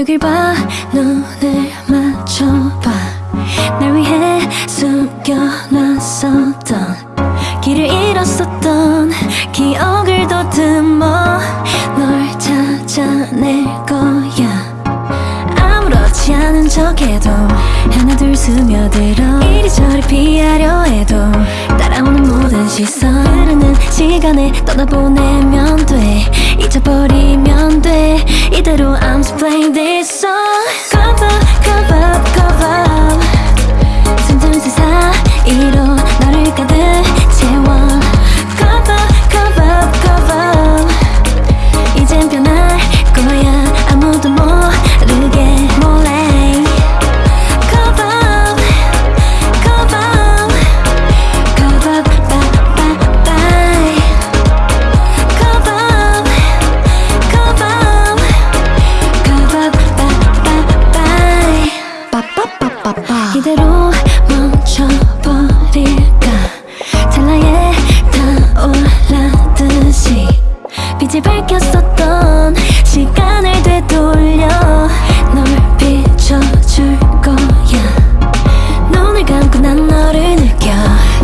여길 봐. 눈을 맞춰봐. 날 위해 숨겨놨었던 길을 잃었었던 기억을 더듬어 널 찾아낼 거야. 아무렇지 않은 척해도 하나 둘 스며들어 이리저리 피하려 해도 따라오는 모든 시선 흐르는 시간에 떠나보내면 돼 돼 이대로 I'm just playing this song 빛이 밝혔었던 시간을 되돌려 널 비춰줄 거야. 눈을 감고 난 너를 느껴.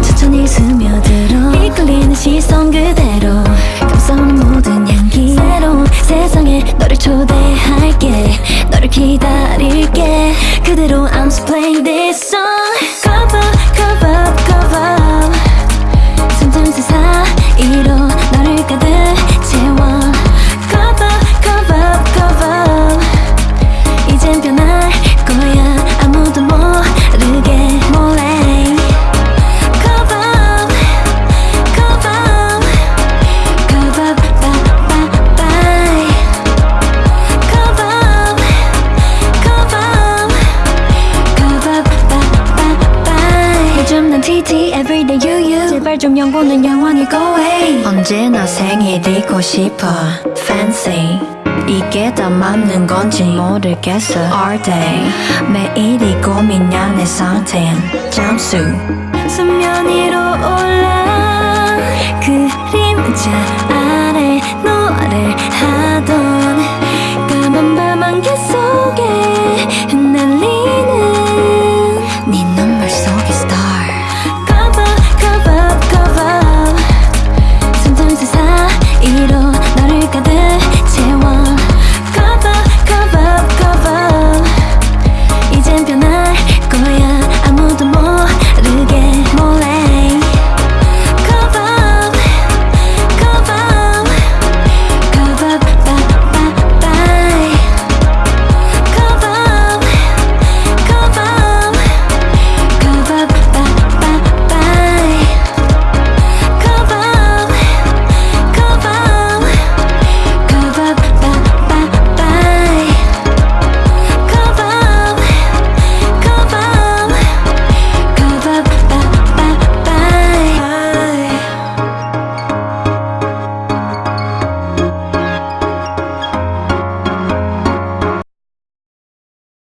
천천히 스며들어. 이끌리는 시선 그대로. 감싸오는 모든 향기. 새로운 세상에 너를 초대할게. 너를 기다릴게. 그대로 I'm just playing this song 제발 좀 연고는 영 원이 go away. 언제나 생일이고 싶어? Fancy. 이게 다 맞는 건지 모르겠어. All day. 매일이 고민한 내 상태인 잠수. 수면위로 올라. 그림자 아래 노래 하던 까만 밤 안개 속에 흩날리